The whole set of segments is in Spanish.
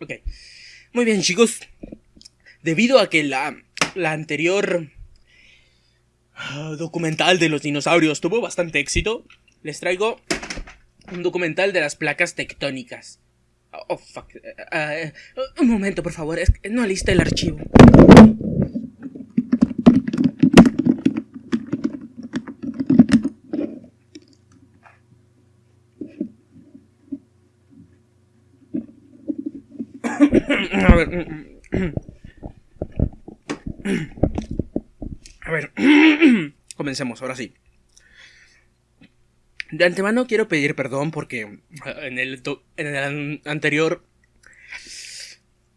ok. Muy bien, chicos. Debido a que la, la anterior ah, documental de los dinosaurios tuvo bastante éxito, les traigo un documental de las placas tectónicas. Oh, oh, fuck. Ah, eh, un momento, por favor. Es que no alista el archivo. A ver. A ver. Comencemos, ahora sí. De antemano quiero pedir perdón porque en el, en el anterior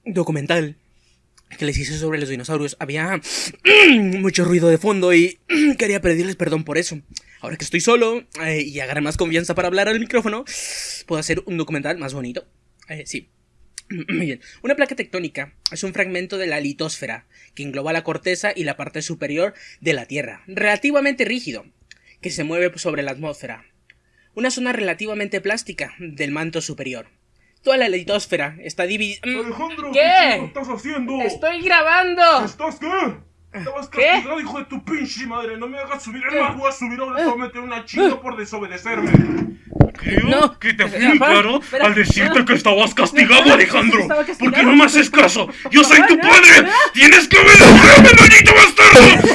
documental que les hice sobre los dinosaurios había mucho ruido de fondo y quería pedirles perdón por eso. Ahora que estoy solo eh, y agarré más confianza para hablar al micrófono, puedo hacer un documental más bonito. Eh, sí. Bien. Una placa tectónica es un fragmento de la litosfera que engloba la corteza y la parte superior de la Tierra, relativamente rígido, que se mueve sobre la atmósfera. Una zona relativamente plástica del manto superior. Toda la litosfera está dividida. Mm, Alejandro, ¿Qué? ¿qué estás haciendo? ¡Estoy grabando! ¿Estás qué? Estabas ¿Qué? castigado, hijo de tu pinche madre. No me hagas subir el mar. Voy a subir ahora. Te voy a meter una chinga por desobedecerme. Creo No. que te fui para, claro al decirte no. que estabas castigado, Alejandro. estaba castigado. ¿Por qué no me haces caso? Yo soy tu padre. Tienes que obedecerme, maldito bastardo.